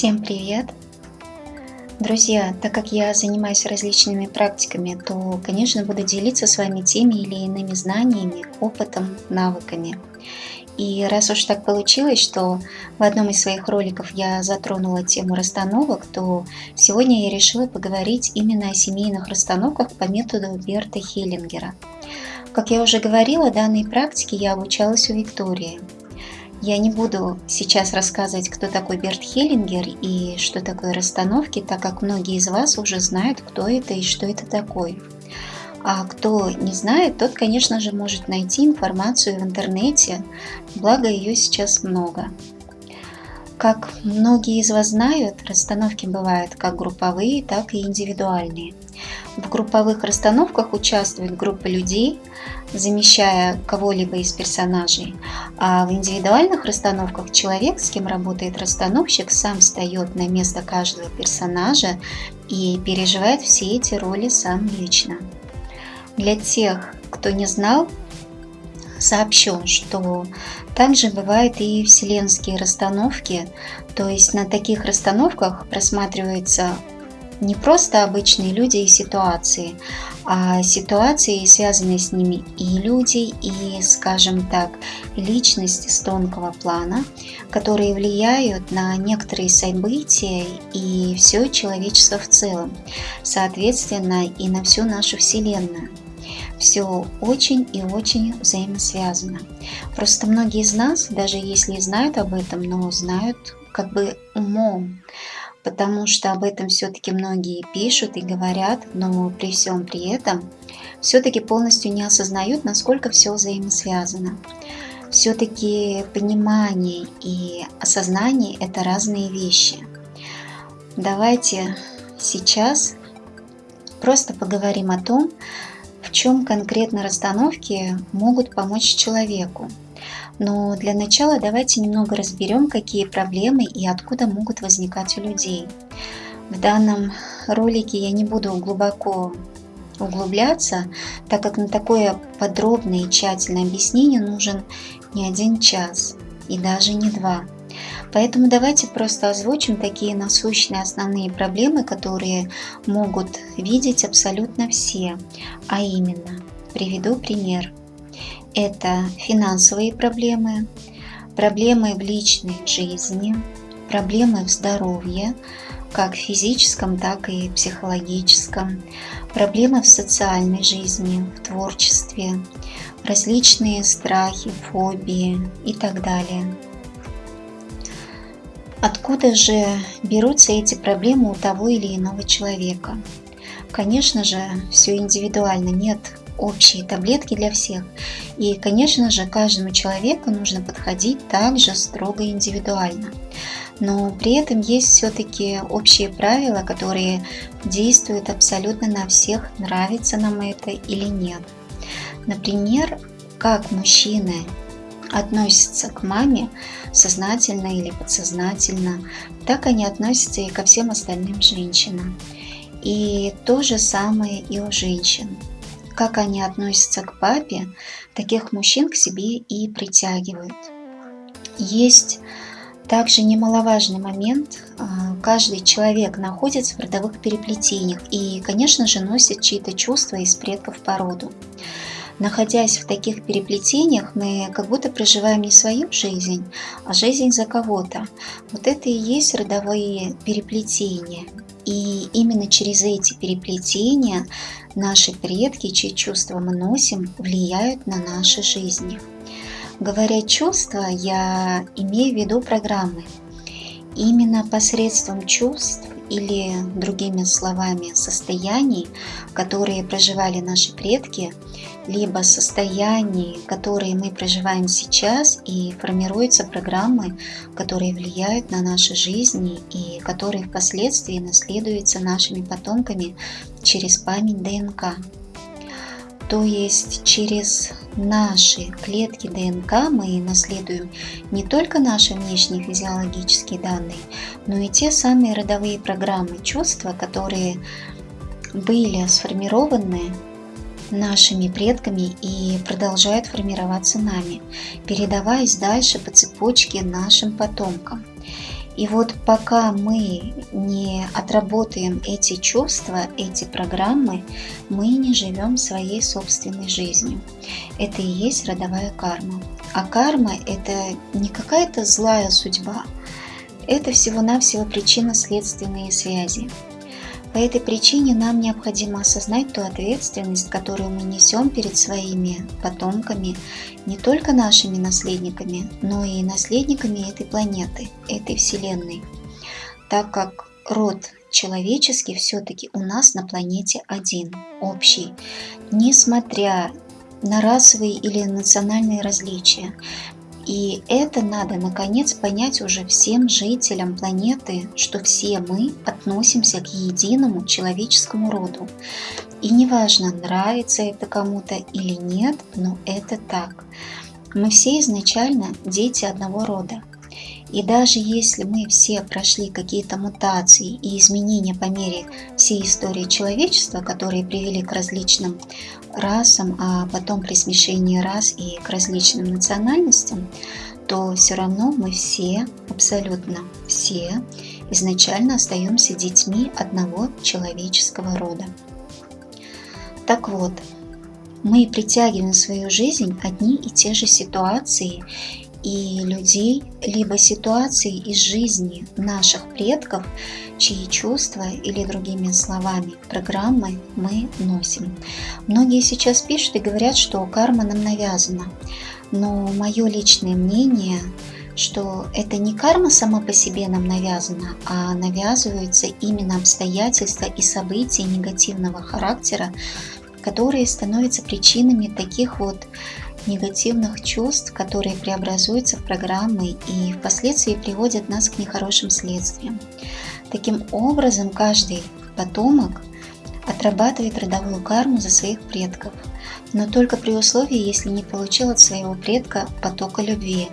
Всем привет! Друзья, так как я занимаюсь различными практиками, то, конечно, буду делиться с вами теми или иными знаниями, опытом, навыками. И раз уж так получилось, что в одном из своих роликов я затронула тему расстановок, то сегодня я решила поговорить именно о семейных расстановках по методу Берта Хеллингера. Как я уже говорила, данной практике я обучалась у Виктории – я не буду сейчас рассказывать, кто такой Берт Хеллингер и что такое расстановки, так как многие из вас уже знают, кто это и что это такое. А кто не знает, тот, конечно же, может найти информацию в интернете, благо ее сейчас много. Как многие из вас знают, расстановки бывают как групповые, так и индивидуальные. В групповых расстановках участвует группа людей, замещая кого-либо из персонажей, а в индивидуальных расстановках человек, с кем работает расстановщик, сам встает на место каждого персонажа и переживает все эти роли сам лично. Для тех, кто не знал, сообщу, что также бывают и вселенские расстановки, то есть на таких расстановках просматриваются не просто обычные люди и ситуации, а ситуации, связанные с ними и люди, и, скажем так, личности с тонкого плана, которые влияют на некоторые события и все человечество в целом, соответственно, и на всю нашу Вселенную. Все очень и очень взаимосвязано. Просто многие из нас, даже если и знают об этом, но знают как бы умом, потому что об этом все-таки многие пишут и говорят, но при всем при этом все-таки полностью не осознают, насколько все взаимосвязано. Все-таки понимание и осознание – это разные вещи. Давайте сейчас просто поговорим о том, чем конкретно расстановки могут помочь человеку. Но для начала давайте немного разберем, какие проблемы и откуда могут возникать у людей. В данном ролике я не буду глубоко углубляться, так как на такое подробное и тщательное объяснение нужен не один час и даже не два. Поэтому давайте просто озвучим такие насущные основные проблемы, которые могут видеть абсолютно все. А именно, приведу пример. Это финансовые проблемы, проблемы в личной жизни, проблемы в здоровье, как физическом, так и психологическом, проблемы в социальной жизни, в творчестве, различные страхи, фобии и так далее. Откуда же берутся эти проблемы у того или иного человека? Конечно же, все индивидуально, нет общей таблетки для всех. И, конечно же, каждому человеку нужно подходить также строго индивидуально. Но при этом есть все-таки общие правила, которые действуют абсолютно на всех, нравится нам это или нет. Например, как мужчины относятся к маме сознательно или подсознательно, так они относятся и ко всем остальным женщинам. И то же самое и у женщин. Как они относятся к папе, таких мужчин к себе и притягивают. Есть также немаловажный момент. А, каждый человек находится в родовых переплетениях и, конечно же, носит чьи-то чувства из предков по роду находясь в таких переплетениях, мы как будто проживаем не свою жизнь, а жизнь за кого-то. Вот это и есть родовые переплетения. И именно через эти переплетения наши предки, чьи чувства мы носим, влияют на наши жизни. Говоря чувства, я имею в виду программы. Именно посредством чувств или, другими словами, состояний, которые проживали наши предки, либо состояний, которые мы проживаем сейчас, и формируются программы, которые влияют на наши жизни и которые впоследствии наследуются нашими потомками через память ДНК. То есть через наши клетки ДНК мы наследуем не только наши внешние физиологические данные, но и те самые родовые программы, чувства, которые были сформированы нашими предками и продолжают формироваться нами, передаваясь дальше по цепочке нашим потомкам. И вот пока мы не отработаем эти чувства, эти программы, мы не живем своей собственной жизнью. Это и есть родовая карма. А карма – это не какая-то злая судьба, это всего-навсего причинно-следственные связи. По этой причине нам необходимо осознать ту ответственность, которую мы несем перед своими потомками, не только нашими наследниками, но и наследниками этой планеты, этой Вселенной. Так как род человеческий все-таки у нас на планете один, общий, несмотря на расовые или национальные различия. И это надо, наконец, понять уже всем жителям планеты, что все мы относимся к единому человеческому роду. И неважно, нравится это кому-то или нет, но это так. Мы все изначально дети одного рода. И даже если мы все прошли какие-то мутации и изменения по мере всей истории человечества, которые привели к различным расам, а потом при смешении рас и к различным национальностям, то все равно мы все, абсолютно все, изначально остаемся детьми одного человеческого рода. Так вот, мы притягиваем в свою жизнь одни и те же ситуации и людей, либо ситуации из жизни наших предков, чьи чувства или другими словами программы мы носим. Многие сейчас пишут и говорят, что карма нам навязана. Но мое личное мнение, что это не карма сама по себе нам навязана, а навязываются именно обстоятельства и события негативного характера, которые становятся причинами таких вот негативных чувств, которые преобразуются в программы и впоследствии приводят нас к нехорошим следствиям. Таким образом, каждый потомок отрабатывает родовую карму за своих предков, но только при условии, если не получил от своего предка потока любви.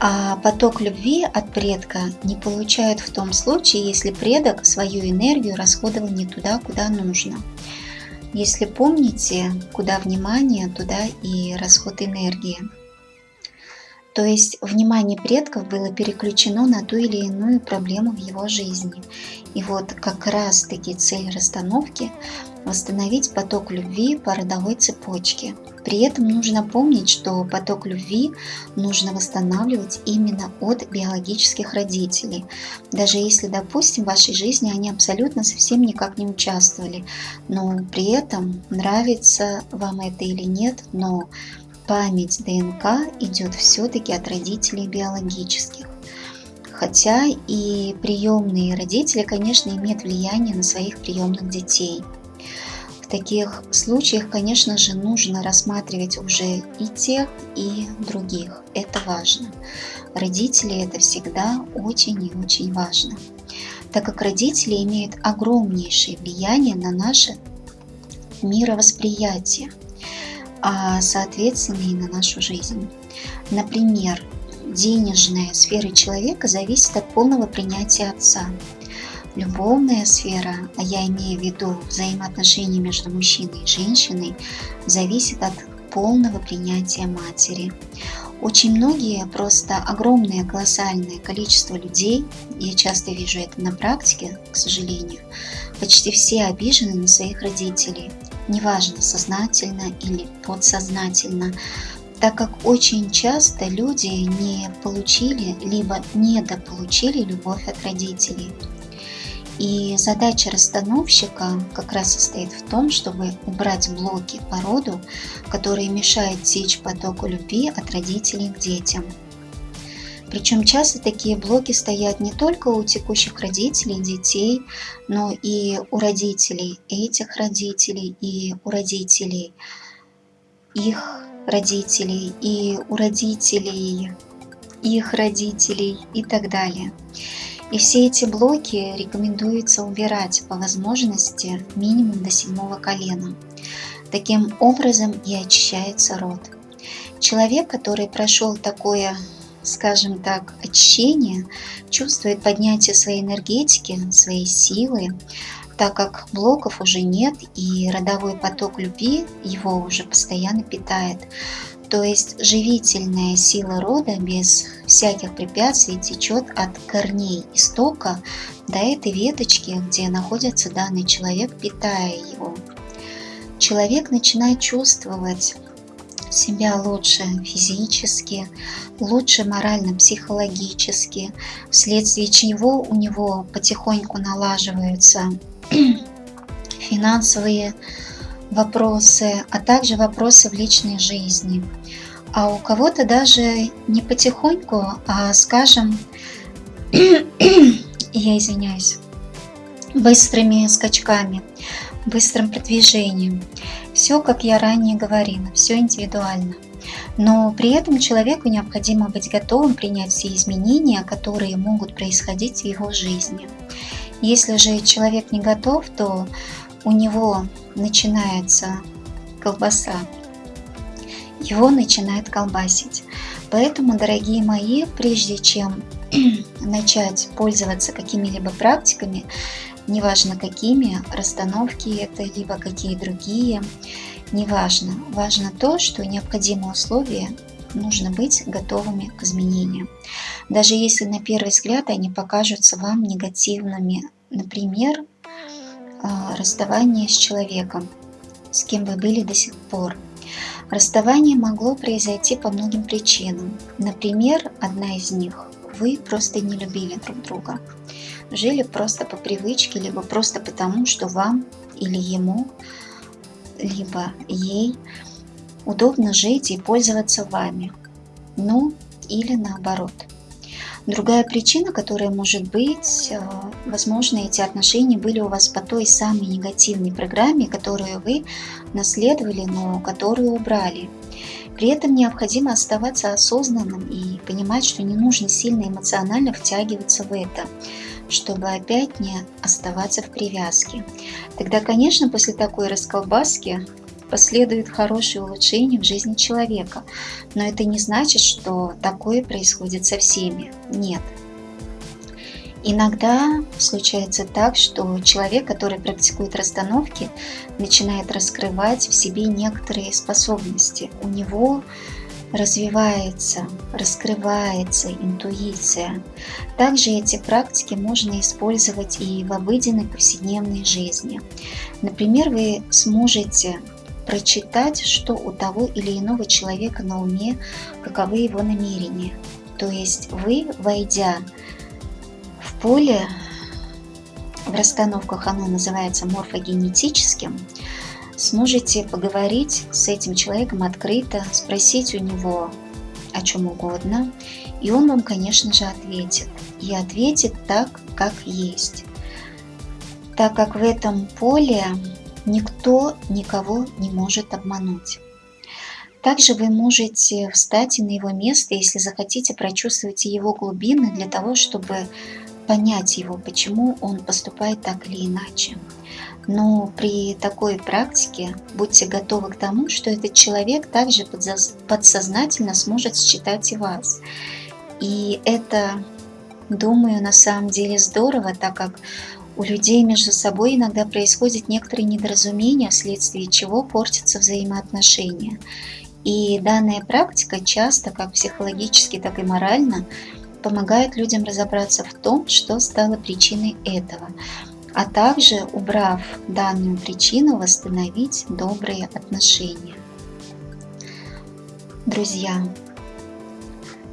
А поток любви от предка не получают в том случае, если предок свою энергию расходовал не туда, куда нужно. Если помните, куда внимание, туда и расход энергии. То есть внимание предков было переключено на ту или иную проблему в его жизни. И вот как раз таки цель расстановки – восстановить поток любви по родовой цепочке. При этом нужно помнить, что поток любви нужно восстанавливать именно от биологических родителей. Даже если, допустим, в вашей жизни они абсолютно совсем никак не участвовали, но при этом нравится вам это или нет, но память ДНК идет все-таки от родителей биологических. Хотя и приемные родители, конечно, имеют влияние на своих приемных детей. В таких случаях, конечно же, нужно рассматривать уже и тех, и других. Это важно. Родители это всегда очень и очень важно, так как родители имеют огромнейшее влияние на наше мировосприятие – соответственно и на нашу жизнь. Например, денежная сфера человека зависит от полного принятия отца. Любовная сфера, а я имею в виду взаимоотношения между мужчиной и женщиной, зависит от полного принятия матери. Очень многие, просто огромное колоссальное количество людей, я часто вижу это на практике, к сожалению, почти все обижены на своих родителей – неважно сознательно или подсознательно, так как очень часто люди не получили либо недополучили любовь от родителей. И задача расстановщика как раз состоит в том, чтобы убрать блоки по роду, которые мешают течь потоку любви от родителей к детям. Причем часто такие блоки стоят не только у текущих родителей, детей, но и у родителей этих родителей, и у родителей их родителей, и у родителей их родителей и так далее. И все эти блоки рекомендуется убирать по возможности минимум до седьмого колена. Таким образом и очищается род. Человек, который прошел такое скажем так, очищение, чувствует поднятие своей энергетики, своей силы, так как блоков уже нет и родовой поток любви его уже постоянно питает. То есть живительная сила рода без всяких препятствий течет от корней истока до этой веточки, где находится данный человек, питая его. Человек начинает чувствовать себя лучше физически, лучше морально-психологически, вследствие чего у него потихоньку налаживаются финансовые вопросы, а также вопросы в личной жизни. А у кого-то даже не потихоньку, а скажем, я извиняюсь, быстрыми скачками, быстрым продвижением. Все, как я ранее говорила, все индивидуально. Но при этом человеку необходимо быть готовым принять все изменения, которые могут происходить в его жизни. Если же человек не готов, то у него начинается колбаса, его начинает колбасить. Поэтому, дорогие мои, прежде чем начать пользоваться какими-либо практиками, неважно какими, расстановки это, либо какие другие, неважно. Важно то, что необходимые условия нужно быть готовыми к изменениям. Даже если на первый взгляд они покажутся вам негативными. Например, а, расставание с человеком, с кем вы были до сих пор. Расставание могло произойти по многим причинам. Например, одна из них – вы просто не любили друг друга жили просто по привычке, либо просто потому, что вам или ему, либо ей удобно жить и пользоваться вами. Ну, или наоборот. Другая причина, которая может быть, э, возможно, эти отношения были у вас по той самой негативной программе, которую вы наследовали, но которую убрали. При этом необходимо оставаться осознанным и понимать, что не нужно сильно эмоционально втягиваться в это чтобы опять не оставаться в привязке. Тогда, конечно, после такой расколбаски последует хорошее улучшение в жизни человека. Но это не значит, что такое происходит со всеми. Нет. Иногда случается так, что человек, который практикует расстановки, начинает раскрывать в себе некоторые способности. У него развивается, раскрывается интуиция. Также эти практики можно использовать и в обыденной повседневной жизни. Например, вы сможете прочитать, что у того или иного человека на уме, каковы его намерения. То есть вы, войдя поле, в расстановках оно называется морфогенетическим, сможете поговорить с этим человеком открыто, спросить у него о чем угодно, и он вам, конечно же, ответит. И ответит так, как есть. Так как в этом поле никто никого не может обмануть. Также вы можете встать на его место, если захотите прочувствовать его глубины для того, чтобы понять его, почему он поступает так или иначе. Но при такой практике будьте готовы к тому, что этот человек также подсознательно сможет считать и вас. И это, думаю, на самом деле здорово, так как у людей между собой иногда происходят некоторые недоразумения, вследствие чего портятся взаимоотношения. И данная практика часто, как психологически, так и морально, помогает людям разобраться в том, что стало причиной этого а также, убрав данную причину, восстановить добрые отношения. Друзья,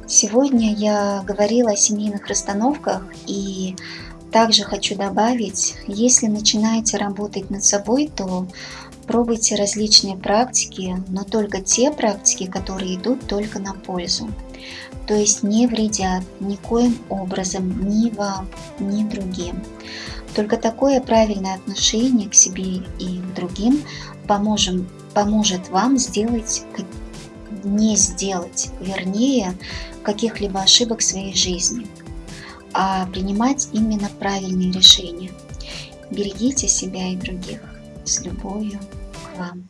сегодня я говорила о семейных расстановках и также хочу добавить, если начинаете работать над собой, то пробуйте различные практики, но только те практики, которые идут только на пользу. То есть не вредят никоим образом ни вам, ни другим. Только такое правильное отношение к себе и к другим поможем, поможет вам сделать, не сделать, вернее, каких-либо ошибок в своей жизни, а принимать именно правильные решения. Берегите себя и других. С любовью вам.